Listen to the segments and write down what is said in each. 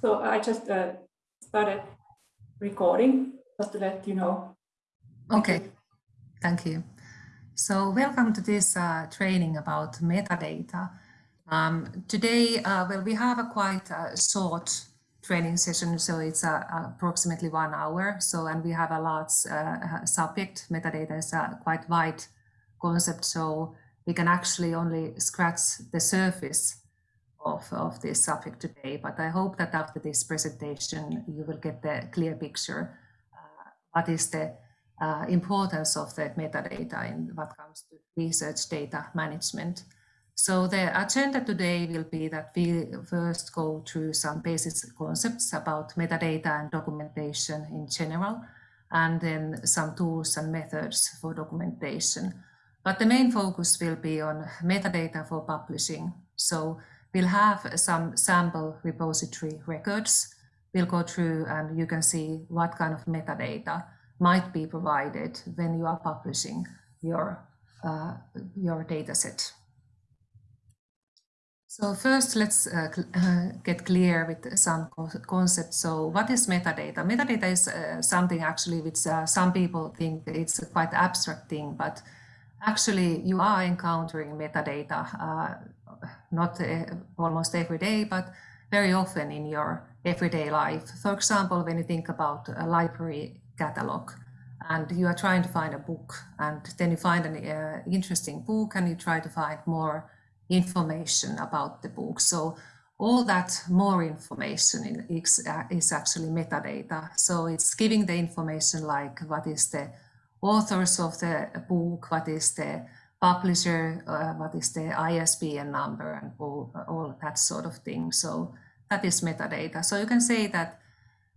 So I just uh, started recording just to let you know. Okay, thank you. So welcome to this uh, training about metadata. Um, today, uh, well, we have a quite uh, short training session, so it's uh, approximately one hour. So, and we have a large uh, subject. Metadata is a quite wide concept, so we can actually only scratch the surface of, of this subject today. But I hope that after this presentation, you will get the clear picture uh, what is the uh, importance of the metadata in what comes to research data management. So the agenda today will be that we first go through some basic concepts about metadata and documentation in general, and then some tools and methods for documentation. But the main focus will be on metadata for publishing. So we'll have some sample repository records. We'll go through and you can see what kind of metadata might be provided when you are publishing your, uh, your data set. So first, let's uh, uh, get clear with some concepts. So what is metadata? Metadata is uh, something actually which uh, some people think it's a quite abstract thing, but actually you are encountering metadata uh, not uh, almost every day, but very often in your everyday life. For example, when you think about a library catalog and you are trying to find a book and then you find an uh, interesting book and you try to find more information about the book. So all that more information is, uh, is actually metadata. So it's giving the information like what is the authors of the book, what is the publisher, uh, what is the ISBN number and all, all that sort of thing. So that is metadata. So you can say that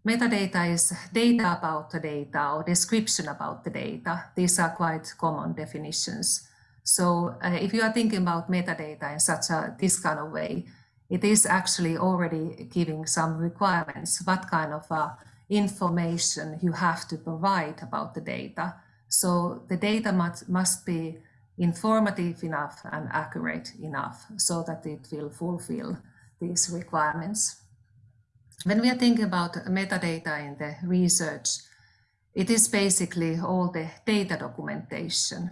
metadata is data about the data or description about the data. These are quite common definitions. So uh, if you are thinking about metadata in such a this kind of way, it is actually already giving some requirements, what kind of uh, information you have to provide about the data. So the data must, must be informative enough and accurate enough so that it will fulfill these requirements. When we are thinking about metadata in the research, it is basically all the data documentation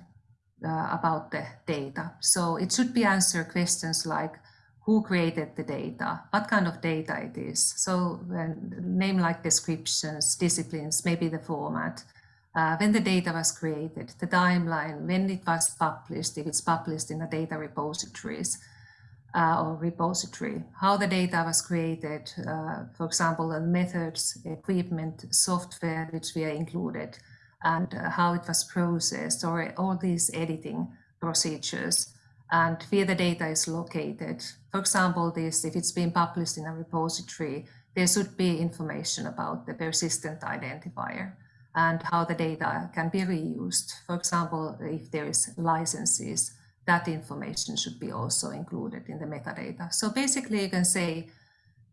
uh, about the data. So it should be answer questions like who created the data, what kind of data it is. So name like descriptions, disciplines, maybe the format, uh, when the data was created, the timeline, when it was published, if it's published in a data repositories uh, or repository, how the data was created, uh, for example, the methods, equipment, software which we are included, and uh, how it was processed, or all these editing procedures, and where the data is located. For example, this, if it's been published in a repository, there should be information about the persistent identifier and how the data can be reused. For example, if there is licenses, that information should be also included in the metadata. So basically you can say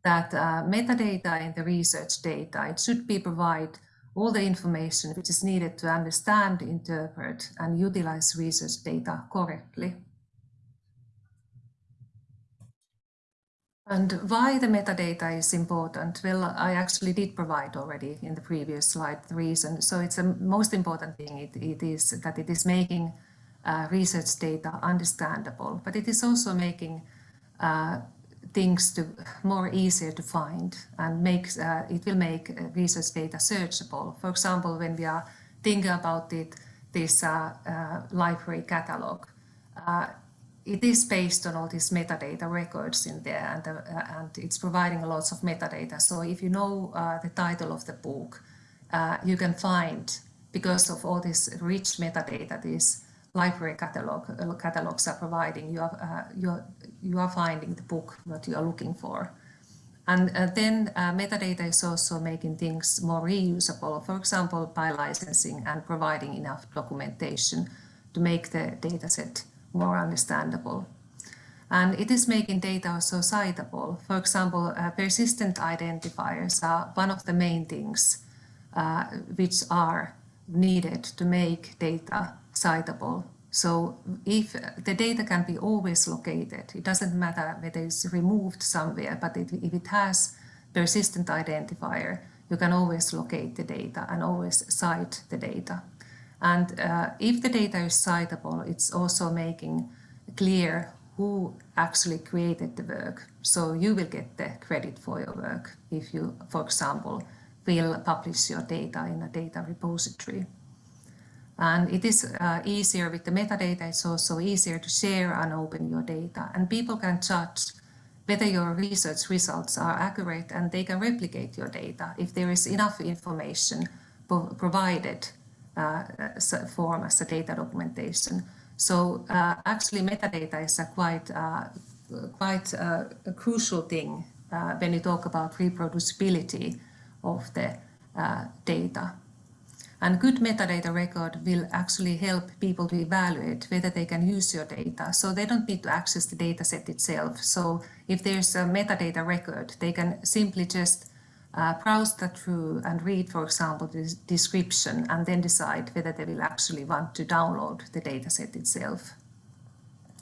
that uh, metadata in the research data, it should be provide all the information which is needed to understand, interpret and utilize research data correctly. And why the metadata is important? Well, I actually did provide already in the previous slide the reason. So it's the most important thing it, it is that it is making uh, research data understandable, but it is also making uh, things to more easier to find and makes uh, it will make uh, research data searchable. For example, when we are thinking about it, this uh, uh, library catalog, it is based on all these metadata records in there and, uh, and it's providing lots of metadata. So if you know uh, the title of the book, uh, you can find, because of all this rich metadata, these library catalog, uh, catalogs are providing, you are, uh, you, are, you are finding the book that you are looking for. And uh, then metadata is also making things more reusable, for example, by licensing and providing enough documentation to make the dataset more understandable. And it is making data also citable. For example, uh, persistent identifiers are one of the main things uh, which are needed to make data citable. So if the data can be always located, it doesn't matter whether it's removed somewhere, but it, if it has persistent identifier, you can always locate the data and always cite the data. And uh, if the data is citable, it's also making clear who actually created the work. So you will get the credit for your work if you, for example, will publish your data in a data repository. And it is uh, easier with the metadata, it's also easier to share and open your data. And people can judge whether your research results are accurate and they can replicate your data if there is enough information provided form as a data documentation. So uh, actually metadata is a quite, uh, quite uh, a crucial thing uh, when you talk about reproducibility of the uh, data. And good metadata record will actually help people to evaluate whether they can use your data. So they don't need to access the data set itself. So if there's a metadata record, they can simply just uh, browse that through and read, for example, the description and then decide whether they will actually want to download the data set itself.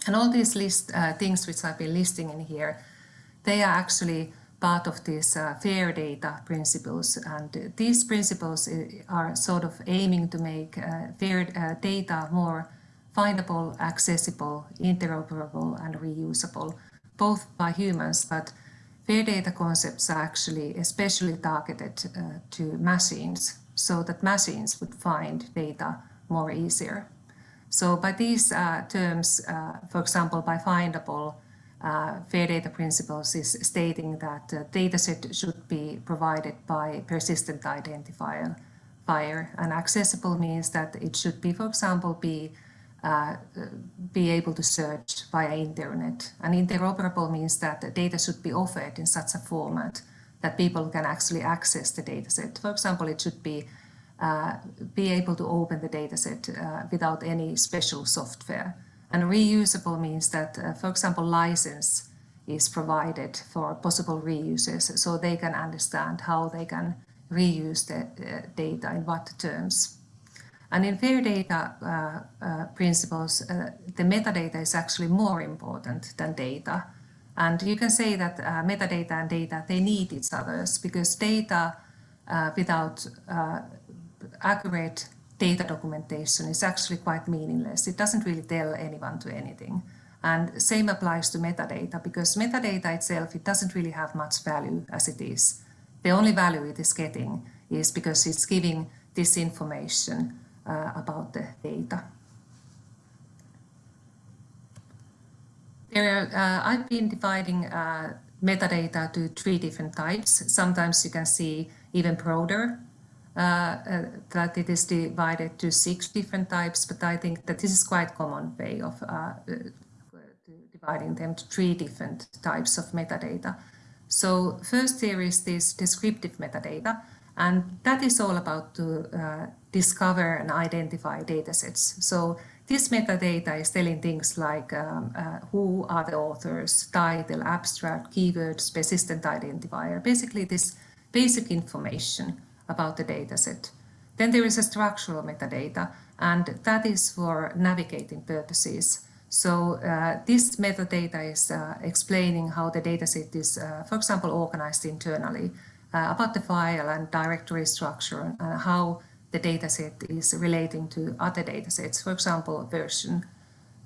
And all these list uh, things which I've been listing in here, they are actually part of these uh, fair data principles. And these principles uh, are sort of aiming to make uh, fair uh, data more findable, accessible, interoperable and reusable, both by humans, but fair data concepts are actually especially targeted uh, to machines so that machines would find data more easier. So by these uh, terms, for example, by findable, uh, fair data principles is stating that uh, dataset should be provided by persistent identifier and accessible means that it should be, for example, be be able to search via internet. And interoperable means that the data should be offered in such a format that people can actually access the dataset. For example, it should be uh, be able to open the dataset uh, without any special software. And reusable means that, uh, for example, license is provided for possible reuses so they can understand how they can reuse the uh, data in what terms. And in fair data uh, uh principles, uh, the metadata is actually more important than data. And you can say that uh, metadata and data, they need each other because data without accurate data documentation is actually quite meaningless. It doesn't really tell anyone to anything. And same applies to metadata because metadata itself, it doesn't really have much value as it is. The only value it is getting is because it's giving this information uh, about the data. There uh, I've been dividing uh, metadata to three different types. Sometimes you can see even broader uh, uh, that it is divided to six different types, but I think that this is quite common way of uh, dividing them to three different types of metadata. So first there is this descriptive metadata, and that is all about to uh, discover and identify datasets. So this metadata is telling things like um, uh, who are the authors, title, abstract, keywords, persistent identifier, basically this basic information about the dataset. Then there is a structural metadata, and that is for navigating purposes. So uh, this metadata is uh, explaining how the dataset is, uh, for example, organized internally, uh, about the file and directory structure, and how the dataset is relating to other datasets, for example, version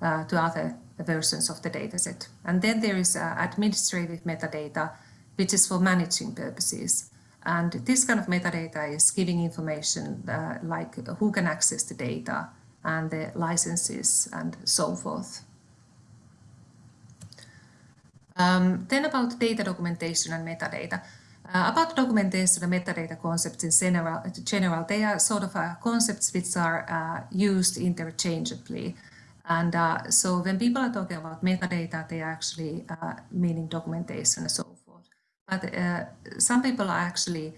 uh, to other versions of the dataset. And then there is uh, administrative metadata, which is for managing purposes. And this kind of metadata is giving information uh, like who can access the data and the licenses and so forth. Um, then about data documentation and metadata. Uh, about documentation and metadata concepts in general, general they are sort of uh, concepts which are uh, used interchangeably. And uh, so when people are talking about metadata, they are actually uh, meaning documentation and so forth. but uh, some people are actually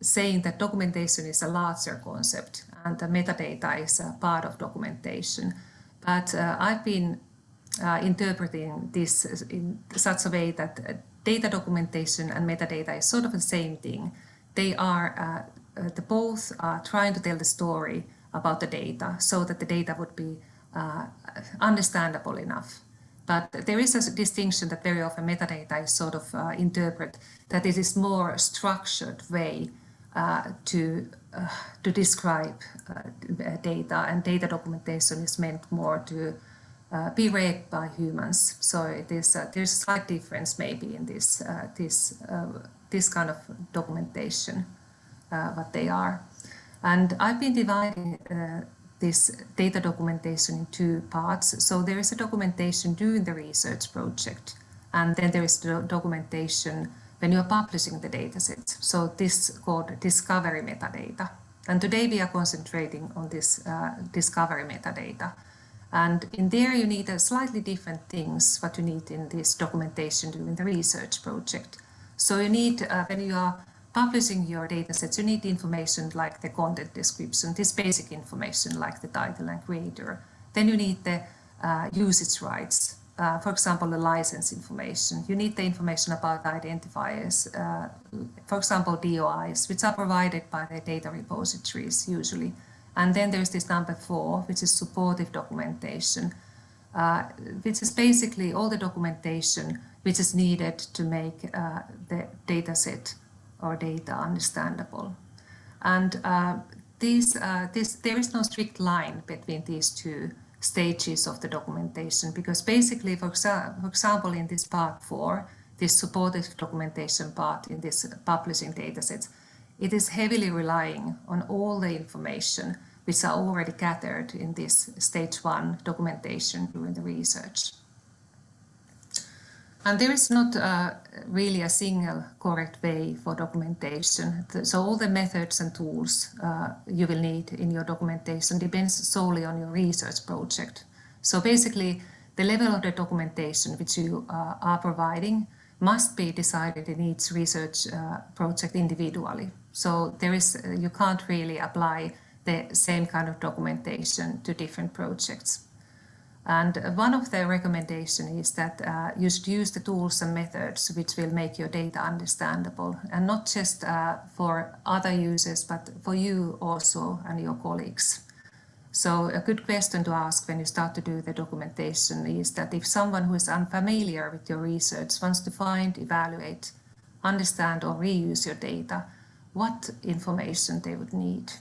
saying that documentation is a larger concept and the metadata is a part of documentation. But I've been interpreting this in such a way that data documentation and metadata is sort of the same thing. They are, uh, the both are trying to tell the story about the data so that the data would be understandable enough But there is a distinction that very often metadata is sort of uh, interpret that it is more structured way uh, to uh, to describe uh, data and data documentation is meant more to uh, be read by humans. So is uh, there's a slight difference maybe in this this this kind of documentation what they are. And I've been dividing this data documentation in two parts. So there is a documentation during the research project, and then there is the documentation when you are publishing the dataset. So this called discovery metadata. And today we are concentrating on this uh, discovery metadata. And in there you need a slightly different things what you need in this documentation during the research project. So you need, uh, when you are publishing your datasets, you need information like the content description, this basic information like the title and creator. Then you need the uh, usage rights, uh, for example, the license information. You need the information about identifiers, uh, for example, DOIs, which are provided by the data repositories usually. And then there's this number four, which is supportive documentation, uh, which is basically all the documentation which is needed to make uh, the dataset or data understandable. And uh, uh, this, there is no strict line between these two stages of the documentation because basically, for, exa for example, in this part four, this supportive documentation part in this publishing datasets, it is heavily relying on all the information which are already gathered in this stage one documentation during the research. And there is not uh, really a single correct way for documentation. So all the methods and tools uh, you will need in your documentation depends solely on your research project. So basically, the level of the documentation which you uh, are providing must be decided in each research uh, project individually. So there is, uh, you can't really apply the same kind of documentation to different projects. And one of the recommendations is that uh, you should use the tools and methods which will make your data understandable and not just uh, for other users, but for you also and your colleagues. So a good question to ask when you start to do the documentation is that if someone who is unfamiliar with your research wants to find, evaluate, understand or reuse your data, what information they would need.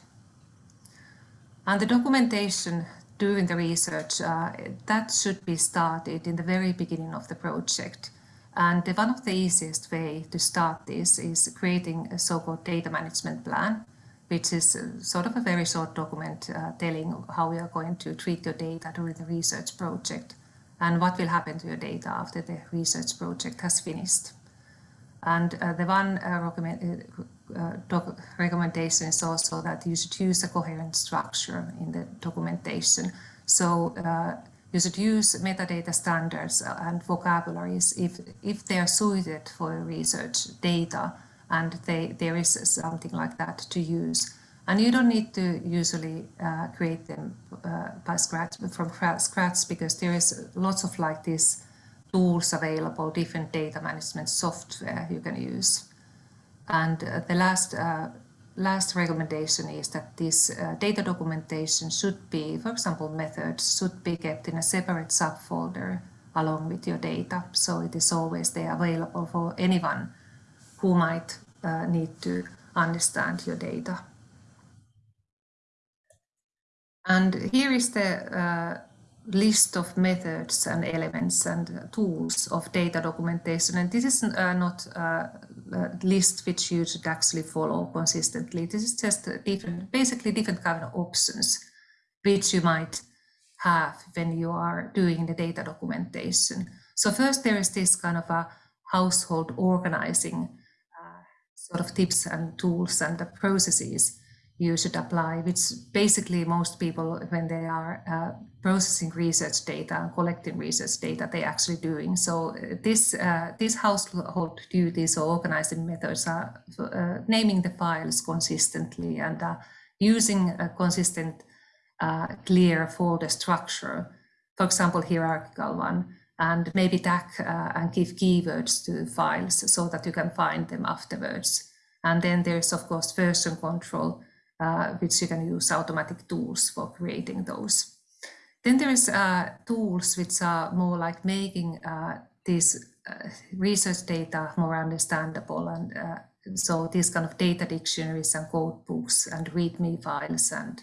And the documentation during the research, uh, that should be started in the very beginning of the project. And one of the easiest way to start this is creating a so-called data management plan, which is sort of a very short document uh, telling how we are going to treat your data during the research project and what will happen to your data after the research project has finished. And uh, the one uh, uh, recommendation is also that you should use a coherent structure in the documentation. So uh, you should use metadata standards and vocabularies if, if they are suited for research data and they, there is something like that to use. And you don't need to usually uh, create them uh, by scratch, from scratch because there is lots of like this tools available, different data management software you can use. And uh, the last uh, last recommendation is that this uh, data documentation should be, for example, methods should be kept in a separate subfolder along with your data. So it is always there available for anyone who might uh, need to understand your data. And here is the uh, list of methods and elements and tools of data documentation. And this is uh, not uh, a list which you should actually follow consistently. This is just different, basically different kind of options which you might have when you are doing the data documentation. So first there is this kind of a household organizing uh, sort of tips and tools and the processes you should apply, which basically most people, when they are uh, processing research data and collecting research data, they actually doing. So uh, this uh, household duties or organizing methods are uh, naming the files consistently and uh, using a consistent, uh, clear folder structure. For example, hierarchical one, and maybe tag and give keywords to files so that you can find them afterwards. And then there's of course version control uh, which you can use automatic tools for creating those. then there's uh, tools which are more like making uh, these uh, research data more understandable and so these kind of data dictionaries and code books and README files and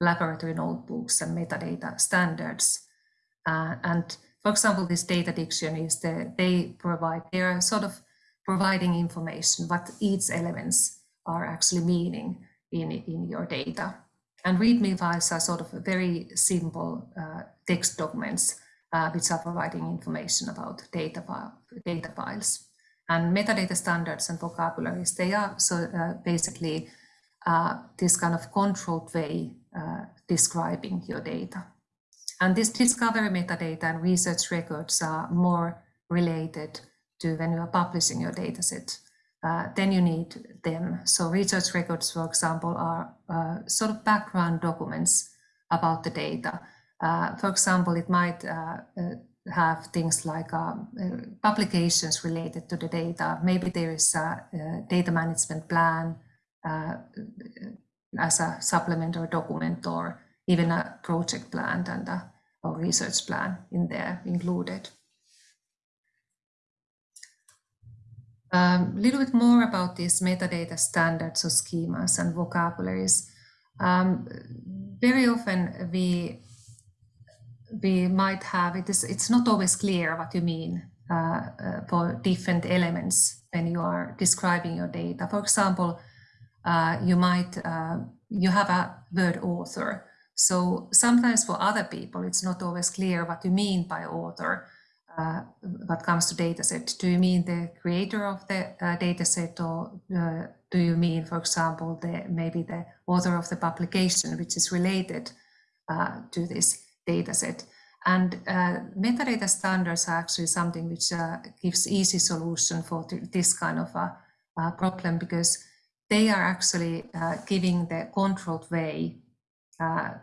laboratory notebooks and metadata standards. And for example, this data dictionaries, the, they provide, they are sort of providing information what each elements are actually meaning in, in your data. And README files are sort of very simple uh, text documents uh, which are providing information about data, data files. And metadata standards and vocabularies, they are so uh, basically uh, this kind of controlled way uh, describing your data. And this discovery metadata and research records are more related to when you are publishing your dataset. Uh, then you need them. So research records, for example, are uh, sort of background documents about the data. Uh, for example, it might uh, uh, have things like um, publications related to the data. Maybe there is a, a data management plan as a supplement or document or even a project plan and a research plan in there included. A um, little bit more about these metadata standards or schemas and vocabularies. Um, very often we we might have it is it's not always clear what you mean uh, uh, for different elements when you are describing your data. For example, uh, you might uh, you have a word author. So sometimes for other people, it's not always clear what you mean by author uh, what comes to dataset. Do you mean the creator of the uh, dataset or uh, do you mean, for example, the maybe the author of the publication, which is related uh, to this dataset? And uh, metadata standards are actually something which uh, gives easy solution for this kind of a, a problem because they are actually giving the controlled way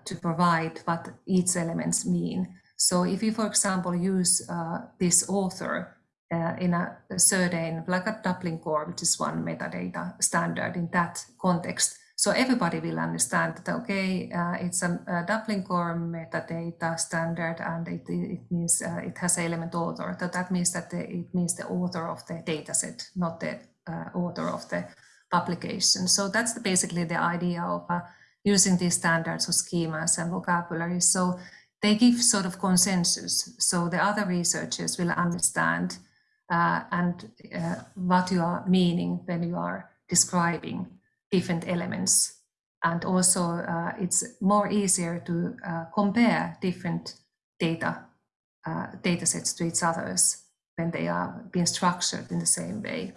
to provide what each elements mean. So if you, for example, use uh, this author uh, in a, certain, like a Dublin core, which is one metadata standard in that context, so everybody will understand that, okay, uh, it's a, a, Dublin core metadata standard and it, it means uh, it has element author. So that means that the, it means the author of the dataset, not the uh, author of the publication. So that's the, basically the idea of uh, using these standards or schemas and vocabularies. So they give sort of consensus. So the other researchers will understand uh, and uh, what you are meaning when you are describing different elements. And also uh, it's more easier to uh, compare different data uh, data sets to each others when they are being structured in the same way.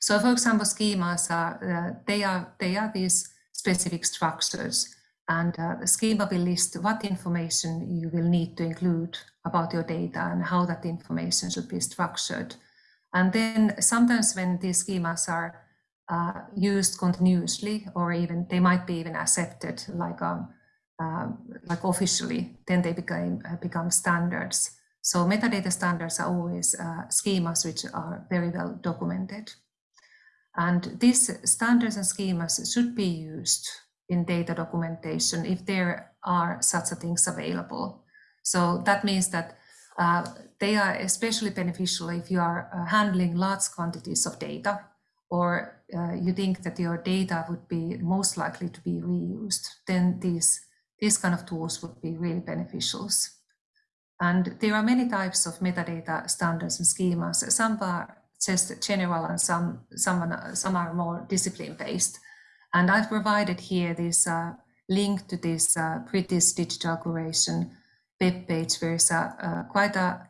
So for example schemas are uh, they are they are these specific structures and uh, the schema will list what information you will need to include about your data and how that information should be structured. And then sometimes when these schemas are uh, used continuously or even they might be even accepted like um, uh, like officially, then they become uh, become standards. So metadata standards are always uh, schemas which are very well documented. And these standards and schemas should be used in data documentation if there are such things available. So that means that uh, they are especially beneficial if you are uh, handling large quantities of data or uh, you think that your data would be most likely to be reused, then these, these kind of tools would be really beneficial. And there are many types of metadata standards and schemas. Some are just general and some, some, some are more discipline-based. And I've provided here this uh, link to this uh, British Digital Curation web page where is a, quite a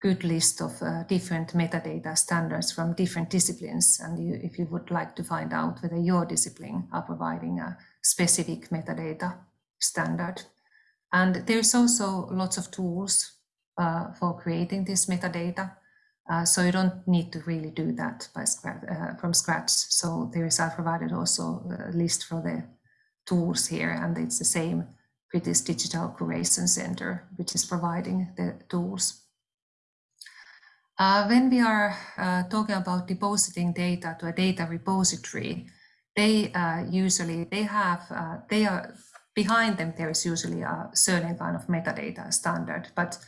good list of uh, different metadata standards from different disciplines. And you, if you would like to find out whether your discipline are providing a specific metadata standard. And there's also lots of tools uh, for creating this metadata. Uh, so you don't need to really do that by scratch, uh, from scratch. So there is, I provided also a list for the tools here, and it's the same British Digital Curation Center, which is providing the tools. Uh, when we are uh, talking about depositing data to a data repository, they uh, usually, they have, uh, they are, behind them there is usually a certain kind of metadata standard, but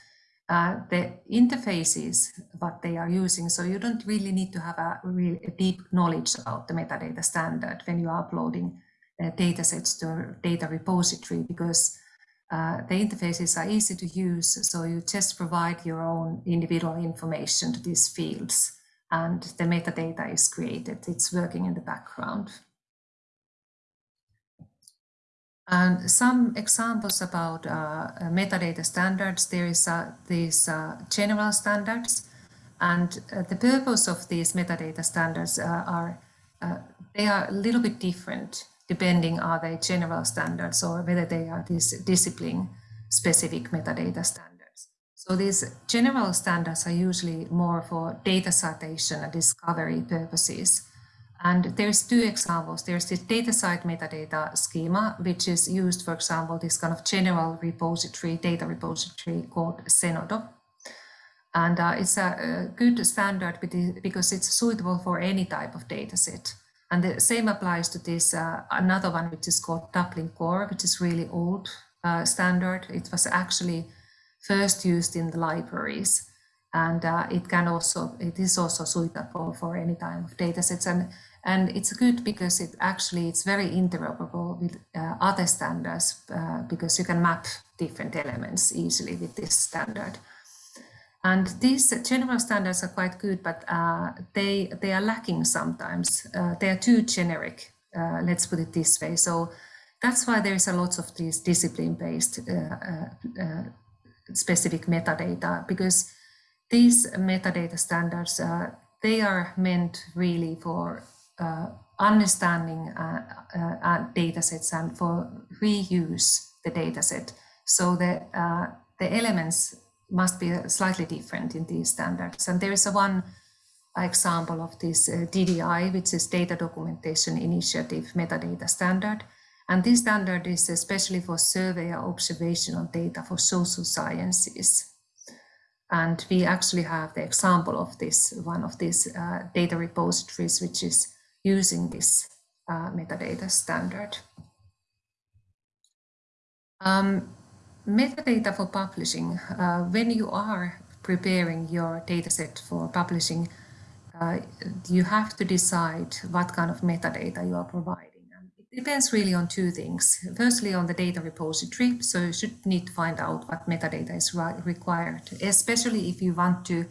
uh, the interfaces what they are using, so you don't really need to have a, real, deep knowledge about the metadata standard when you are uploading uh, data sets to a data repository because uh, the interfaces are easy to use, so you just provide your own individual information to these fields and the metadata is created. It's working in the background. And some examples about uh, metadata standards, there is uh, these uh, general standards and uh, the purpose of these metadata standards uh, are, they are a little bit different depending are they general standards or whether they are these discipline specific metadata standards. So these general standards are usually more for data citation and discovery purposes. And there's two examples. There's this DataCite metadata schema, which is used, for example, this kind of general repository, data repository called Zenodo. And uh, it's a, a, good standard because it's suitable for any type of data set. And the same applies to this uh, another one, which is called Dublin Core, which is really old uh, standard. It was actually first used in the libraries. And uh, it can also, it is also suitable for any type of data sets. And, and it's good because it actually, it's very interoperable with uh, other standards uh, because you can map different elements easily with this standard. And these general standards are quite good, but uh, they, they are lacking sometimes. Uh, they are too generic, uh, let's put it this way. So that's why there's a lot of these discipline-based uh, specific metadata, because these metadata standards, they are meant really for Uh, understanding uh, uh, data sets and for reuse the data set. So the, the elements must be slightly different in these standards. And there is a one example of this uh, DDI, which is Data Documentation Initiative Metadata Standard. And this standard is especially for survey or observational data for social sciences. And we actually have the example of this, one of these uh, data repositories, which is using this uh, metadata standard. Um, metadata for publishing, uh, when you are preparing your dataset for publishing, uh, you have to decide what kind of metadata you are providing. And it depends really on two things. Firstly, on the data repository. So you should need to find out what metadata is required, especially if you want to,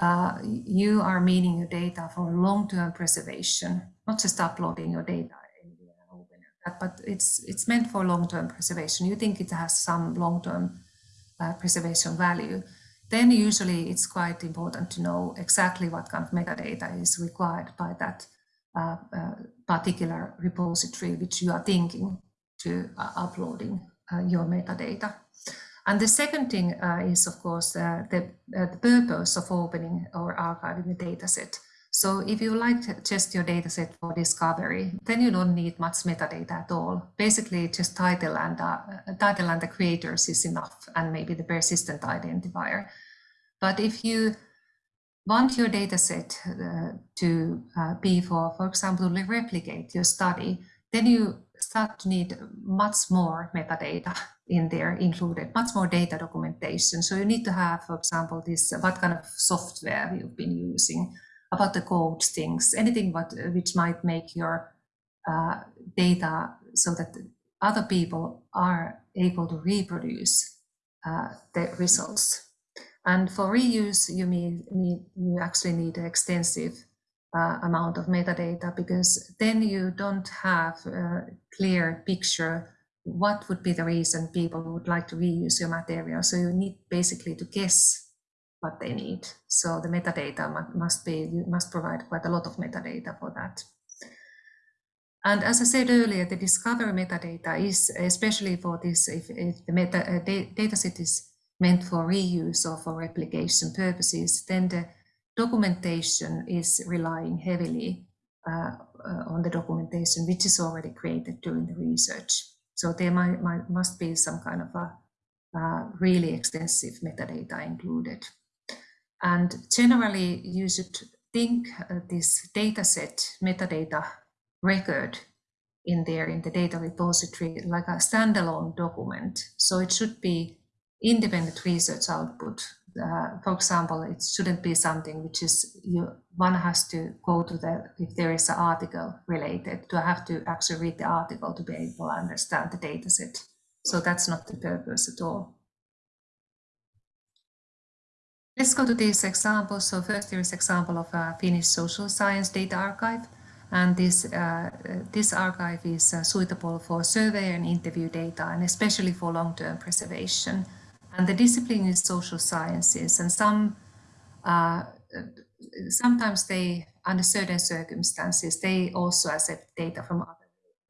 uh, you are meaning your data for long-term preservation, not just uploading your data but it's it's meant for long-term preservation. You think it has some long-term uh, preservation value, then usually it's quite important to know exactly what kind of metadata is required by that uh, uh, particular repository which you are thinking to uh, uploading uh, your metadata. And the second thing uh, is, of course, the, the purpose of opening or archiving the data set. So if you like just your dataset for discovery, then you don't need much metadata at all. Basically, just title and uh, title and the creators is enough, and maybe the persistent identifier. But if you want your dataset uh, to uh, be for, for example, replicate your study, then you to need much more metadata in there included, much more data documentation. So you need to have, for example, this what kind of software you've been using, about the code things, anything what, which might make your uh, data so that other people are able to reproduce uh, the results. And for reuse, you mean, you actually need extensive uh, amount of metadata because then you don't have a clear picture what would be the reason people would like to reuse your material. So you need basically to guess what they need. So the metadata must be, you must provide quite a lot of metadata for that. And as I said earlier, the discovery metadata is especially for this, if, if the meta, uh, data set is meant for reuse or for replication purposes, then the documentation is relying heavily uh, uh, on the documentation which is already created during the research. So there might, might must be some kind of a uh, really extensive metadata included. And generally, you should think uh, this data set metadata record in there in the data repository like a standalone document. So it should be independent research output. Uh, for example, it shouldn't be something which is you one has to go to the if there is an article related to have to actually read the article to be able to understand the data set. So that's not the purpose at all. Let's go to these examples. So first there is an example of a Finnish social science data archive. And this, uh, this archive is uh, suitable for survey and interview data, and especially for long-term preservation. And the discipline is social sciences, and some uh, sometimes they, under certain circumstances, they also accept data from other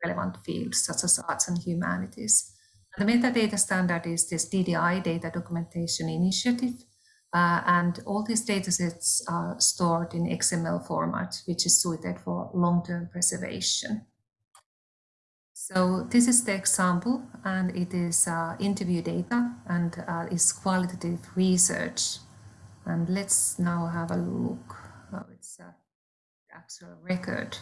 relevant fields, such as arts and humanities. The metadata standard is this DDI data documentation initiative, uh, and all these datasets are stored in XML format, which is suited for long-term preservation. So this is the example, and it is uh, interview data and uh, is qualitative research. And let's now have a look how it's uh, the actual record.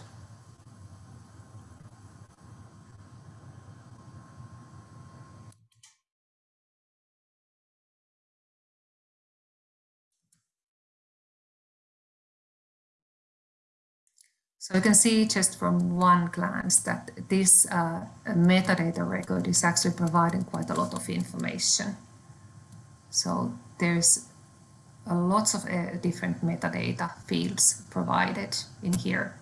So you can see just from one glance that this uh, metadata record is actually providing quite a lot of information. So there's a lots of uh, different metadata fields provided in here.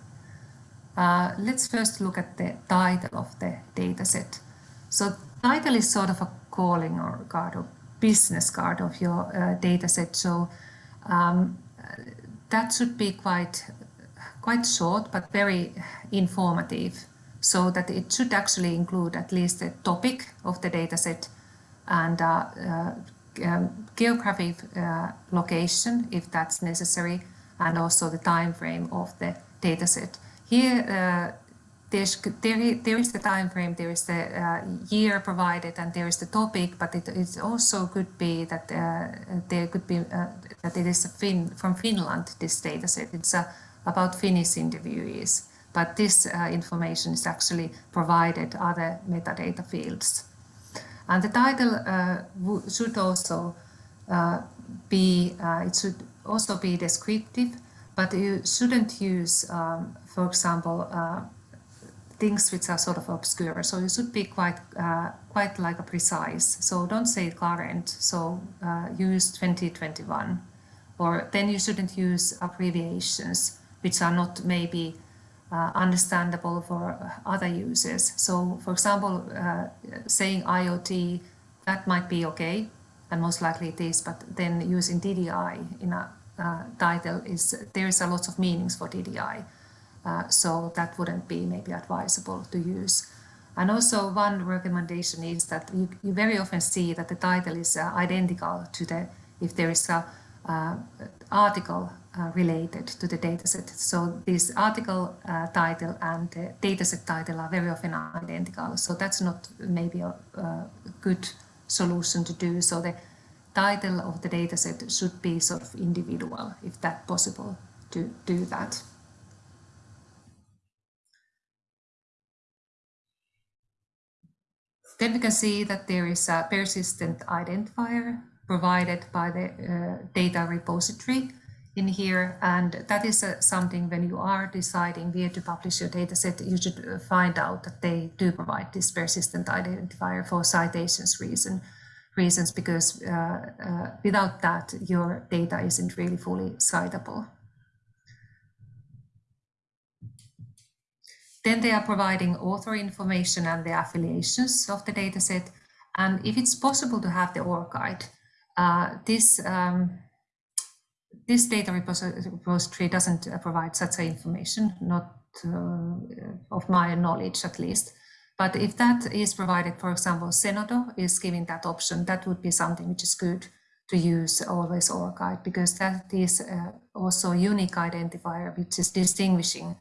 Uh, let's first look at the title of the dataset. So title is sort of a calling or card or business card of your uh, dataset. So um, that should be quite quite short but very informative so that it should actually include at least the topic of the dataset and uh, uh, um, geographic uh, location if that's necessary and also the time frame of the dataset. Here uh, there's, there, there is the time frame, there is the uh, year provided and there is the topic, but it, also could be that uh, there could be that it is fin from Finland, this dataset. It's a about Finnish interviewees, but this uh, information is actually provided other metadata fields. And the title uh, should also uh, be, uh, it should also be descriptive, but you shouldn't use, um, for example, uh, things which are sort of obscure. So you should be quite, uh, quite like a precise. So don't say current. So use 2021, or then you shouldn't use abbreviations which are not maybe uh, understandable for other users. So for example, uh, saying IoT, that might be okay, and most likely it is, but then using DDI in a uh, title is, there is a lot of meanings for DDI. Uh, so that wouldn't be maybe advisable to use. And also one recommendation is that you, you very often see that the title is uh, identical to the, if there is a uh, article uh, related to the dataset. So this article uh, title and the dataset title are very often identical. So that's not maybe a, a good solution to do. So the title of the dataset should be sort of individual, if that possible to do that. Then we can see that there is a persistent identifier provided by the uh, data repository in here. And that is uh, something when you are deciding where to publish your dataset, you should uh, find out that they do provide this persistent identifier for citations reason, reasons, because uh, uh, without that, your data isn't really fully citable. Then they are providing author information and the affiliations of the dataset. And if it's possible to have the ORCID, uh, this um, this data repository doesn't uh, provide such information, not uh, of my knowledge at least. But if that is provided, for example, Zenodo is giving that option, that would be something which is good to use always ORCID because that is uh, also a unique identifier which is distinguishing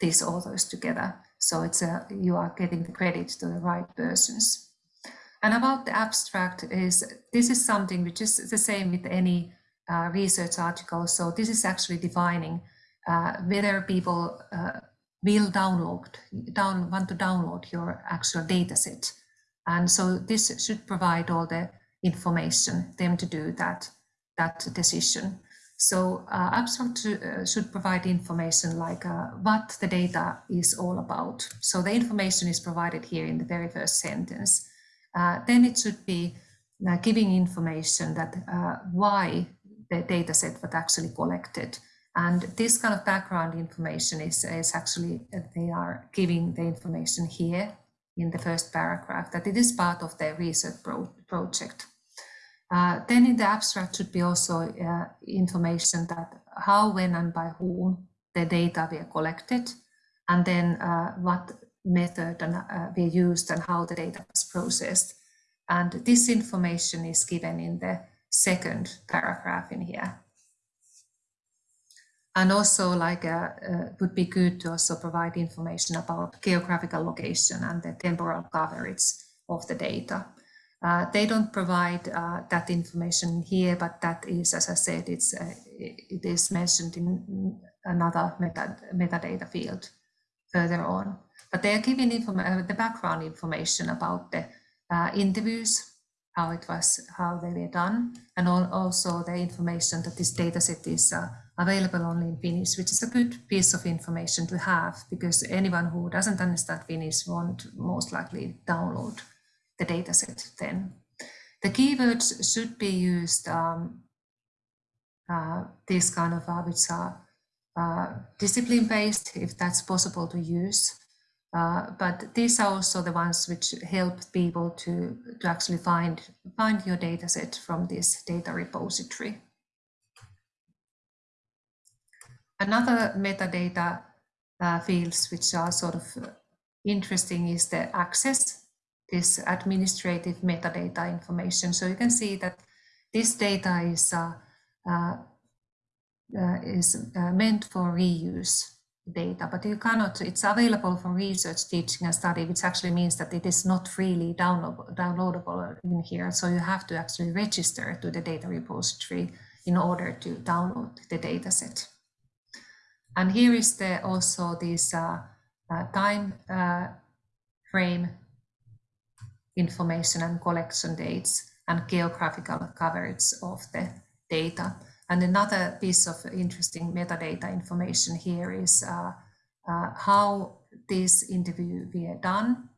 these authors together. So it's a, you are getting the credit to the right persons. And about the abstract is, this is something which is the same with any uh, research article. So this is actually defining uh, whether people uh, will download, down, want to download your actual data set. And so this should provide all the information them to do that, that decision. So uh, abstract uh, should provide information like uh, what the data is all about. So the information is provided here in the very first sentence. Uh, then it should be uh, giving information that why data set was actually collected. And this kind of background information is, is actually, they are giving the information here in the first paragraph, that it is part of their research pro project. Uh, then in the abstract should be also uh, information that how, when and by whom the data were collected, and then uh, what method and, uh, were used and how the data was processed. And this information is given in the second paragraph in here. And also like uh, uh, would be good to also provide information about geographical location and the temporal coverage of the data. Uh, they don't provide uh, that information here, but that is, as I said, it's uh, it is mentioned in another meta metadata field further on. But they are giving uh, the background information about the interviews, how it was, how they were done, and also the information that this data set is uh, available only in Finnish, which is a good piece of information to have because anyone who doesn't understand Finnish won't most likely download the dataset then. The keywords should be used, um, uh, these kind of uh, which are uh, discipline-based, if that's possible to use. Uh, but these are also the ones which help people to, to actually find, find your dataset from this data repository. Another metadata uh, fields which are sort of interesting is the access this administrative metadata information. So you can see that this data is, uh, uh, uh, is uh, meant for reuse data, but you cannot, it's available for research, teaching and study, which actually means that it is not freely downloadable, in here. So you have to actually register to the data repository in order to download the data set. And here is the also this uh, uh, time frame information and collection dates and geographical coverage of the data. And another piece of interesting metadata information here is uh, uh, how this interview were done.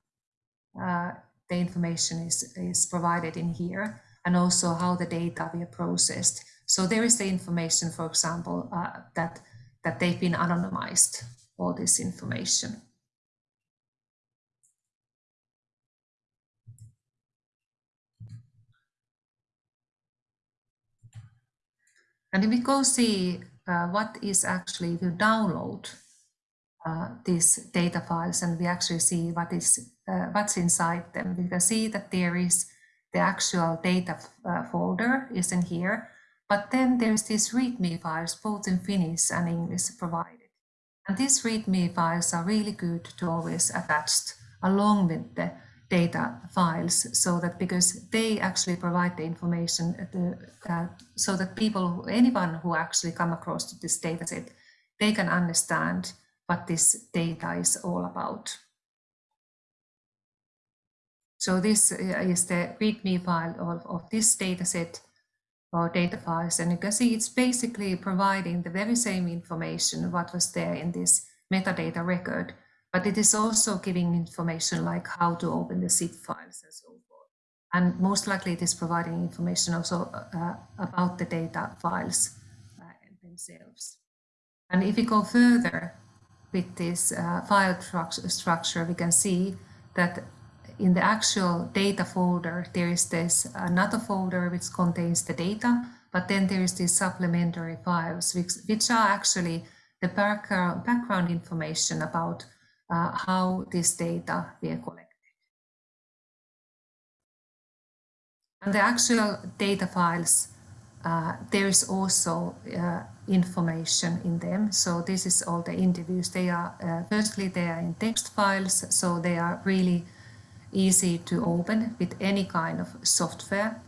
Uh, the information is, is provided in here and also how the data were processed. So there is the information, for example, uh, that, that they've been anonymized, all this information. And if we go see uh, what is actually to download uh, these data files and we actually see what is uh, what's inside them, we can see that there is the actual data uh, folder is in here, but then there's these README files both in Finnish and English provided. And these README files are really good to always attach along with the data files so that because they actually provide the information the, uh, so that people, anyone who actually come across this data set, they can understand what this data is all about. So this uh, is the README file of, of this data set or data files. And you can see it's basically providing the very same information what was there in this metadata record but it is also giving information like how to open the zip files and so forth. And most likely it is providing information also uh, about the data files uh, themselves. And if we go further with this uh, file structure, we can see that in the actual data folder, there is this another folder which contains the data, but then there is these supplementary files, which, which are actually the background, background information about uh, how this data were collected. And the actual data files, uh, there is also uh, information in them. So this is all the interviews. They are, uh, firstly, they are in text files, so they are really easy to open with any kind of software.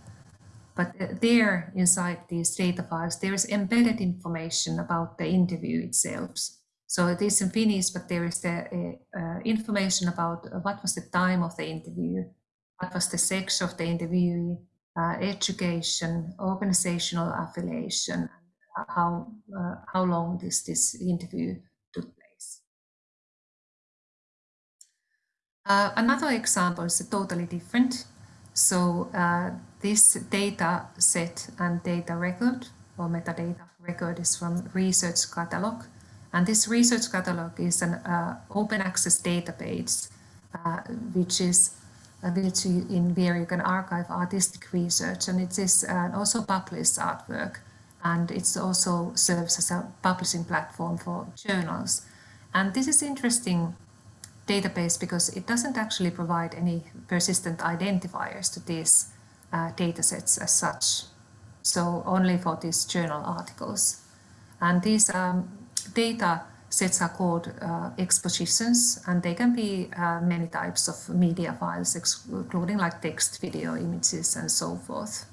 But uh, there inside these data files, there is embedded information about the interview itself. So it is in Finnish, but there is the uh, information about what was the time of the interview, what was the sex of the interviewee, uh, education, organizational affiliation, how uh, how long this this interview took place. Uh, another example is totally different. So uh, this data set and data record or metadata record is from research catalog and this research catalog is an uh, open access database, uh, which is which in where you can archive artistic research, and it is uh, also published artwork, and it also serves as a publishing platform for journals. And this is interesting database because it doesn't actually provide any persistent identifiers to these uh, data sets as such. So only for these journal articles. And these um, data sets are called uh, expositions and they can be uh, many types of media files including like text, video, images and so forth.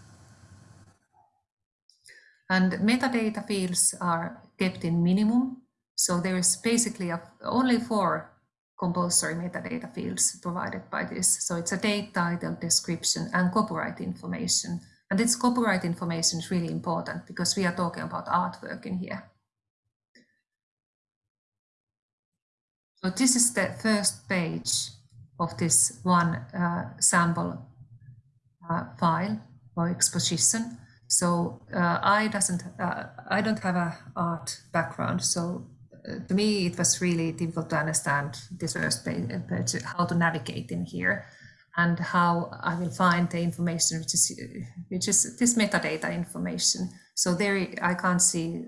And metadata fields are kept in minimum. So there is basically a, only four compulsory metadata fields provided by this. So it's a date, title, description and copyright information. And this copyright information is really important because we are talking about artwork in here. So this is the first page of this one uh, sample uh, file or exposition. So uh, I doesn't, uh, I don't have a art background. So uh, to me, it was really difficult to understand this first page, how to navigate in here and how I will find the information, which is, which is this metadata information. So there I can't see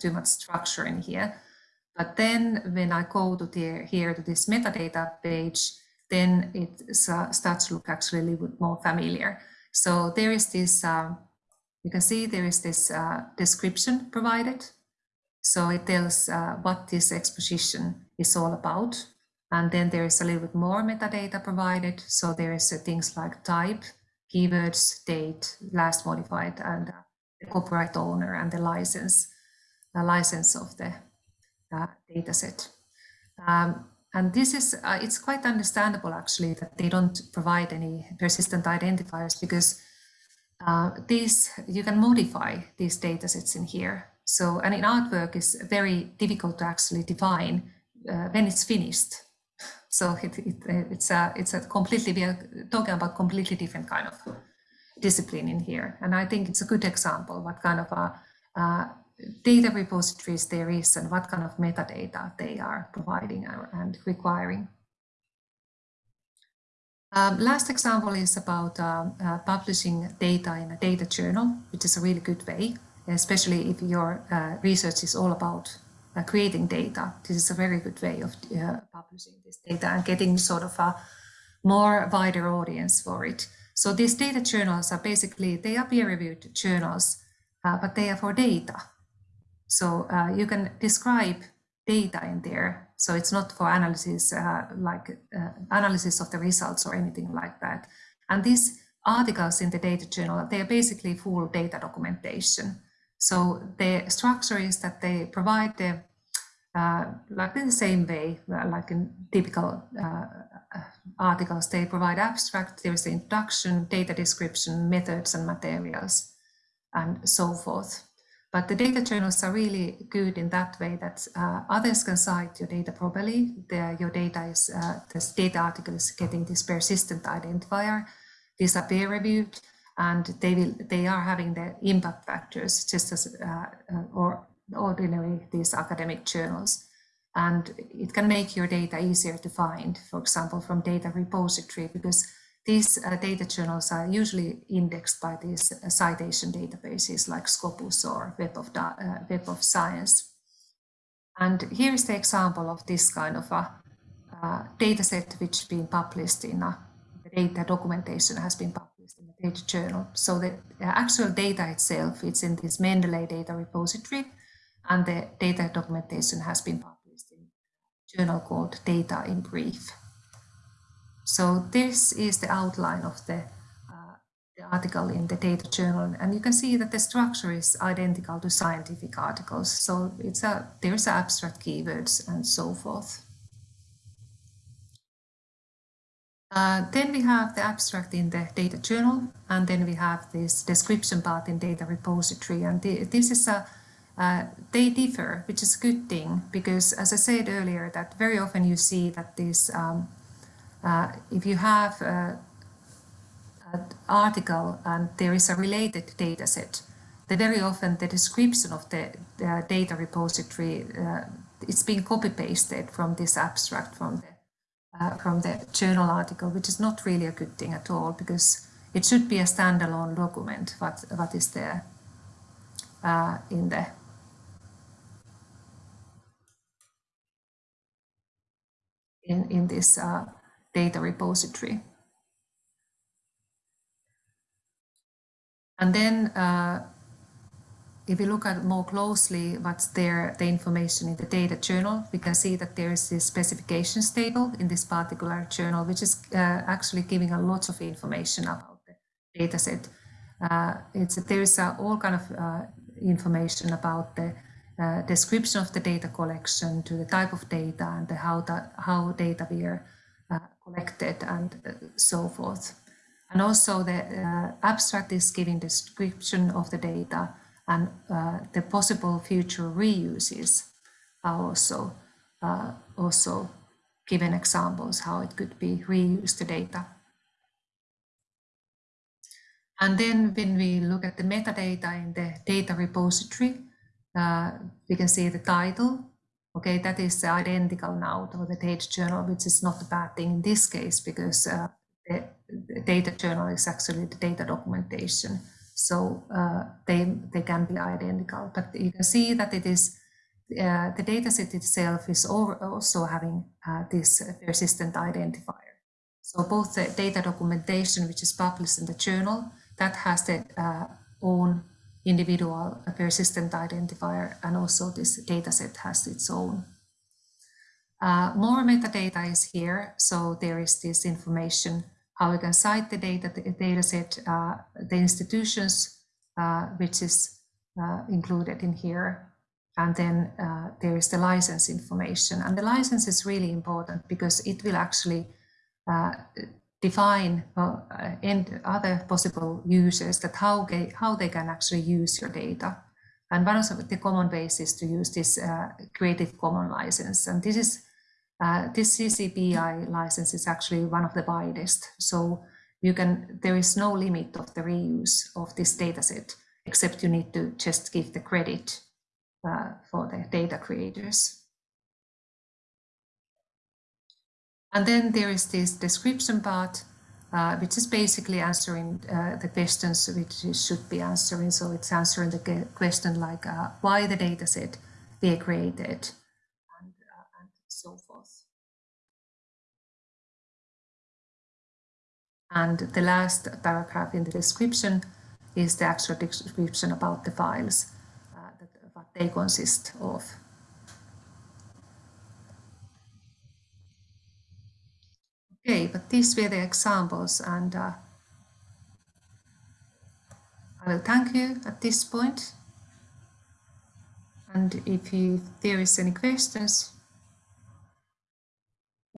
too much structure in here. But then when I go to the, here to this metadata page, then it starts to look actually a little bit more familiar. So there is this, uh, you can see there is this uh, description provided. So it tells uh, what this exposition is all about. And then there is a little bit more metadata provided. So there is uh, things like type, keywords, date, last modified, and uh, the copyright owner and the license, the license of the uh, data set. Um, and this is, uh, it's quite understandable actually that they don't provide any persistent identifiers because uh, these, you can modify these data sets in here. So, and in artwork is very difficult to actually define uh, when it's finished. So it, it, it's a, it's a completely, we are talking about completely different kind of discipline in here. And I think it's a good example what kind of a, uh, data repositories there is and what kind of metadata they are providing and requiring. Um, last example is about uh, uh, publishing data in a data journal, which is a really good way, especially if your uh, research is all about uh, creating data. This is a very good way of uh, publishing this data and getting sort of a more wider audience for it. So these data journals are basically, they are peer-reviewed journals, uh, but they are for data. So uh, you can describe data in there. So it's not for analysis, uh, like uh, analysis of the results or anything like that. And these articles in the data journal, they are basically full data documentation. So the structure is that they provide the, uh, like in the same way, uh, like in typical uh, articles, they provide abstract, there's the introduction, data description, methods and materials, and so forth. But the data journals are really good in that way that uh, others can cite your data properly. The, your data is, uh, this data article is getting this persistent identifier. These are peer reviewed and they will they are having the impact factors just as uh, uh or ordinary these academic journals. And it can make your data easier to find, for example, from data repository, because these uh, data journals are usually indexed by these uh, citation databases like Scopus or Web of, uh, Web of Science. And here is the example of this kind of a uh, data set which has been published in a data documentation has been published data journal. So the actual data itself, it's in this Mendeley data repository and the data documentation has been published in a journal called Data in Brief. So this is the outline of the, uh, the article in the data journal. And you can see that the structure is identical to scientific articles. So it's a, there's abstract keywords and so forth. Uh, then we have the abstract in the data journal, and then we have this description part in data repository. And this is a, uh, they differ, which is a good thing, because as I said earlier, that very often you see that this, um, uh, if you have uh, an article and there is a related data set, then very often the description of the, the data repository, uh, it's being copy pasted from this abstract from the uh, from the journal article, which is not really a good thing at all because it should be a standalone document what, what is there uh, in the in, in this uh, data repository. And then uh, if we look at more closely what's there, the information in the data journal, we can see that there is this specifications table in this particular journal, which is uh, actually giving a lot of information about the data set. Uh, it's, there is uh, all kind of uh, information about the uh, description of the data collection to the type of data and how, the, how data were uh, collected and so forth. And also the abstract is giving description of the data and uh, the possible future reuses are also uh, also given examples how it could be reused the data. And then when we look at the metadata in the data repository, uh, we can see the title. Okay, that is identical now to the data journal, which is not a bad thing in this case because uh, the, the data journal is actually the data documentation. So uh, they, they can be identical, but you can see that it is uh, the dataset itself is also having uh, this persistent identifier. So both the data documentation, which is published in the journal, that has the uh, own individual persistent identifier, and also this dataset has its own. Uh, more metadata is here, so there is this information how we can cite the data, the data set, uh, the institutions, uh, which is uh, included in here. And then uh, there is the license information. And the license is really important because it will actually uh, define and other possible users that how they, how they can actually use your data. And one of the common ways is to use this Creative Commons license. And this is uh, this CC BY license is actually one of the widest. So you can, there is no limit of the reuse of this dataset, except you need to just give the credit uh, for the data creators. And then there is this description part, uh, which is basically answering uh, the questions which should be answering. So it's answering the question like uh, why the dataset they created, And the last paragraph in the description is the actual description about the files, uh, that, what they consist of. Okay, but these were the examples and uh, I will thank you at this point. And if you, there is any questions,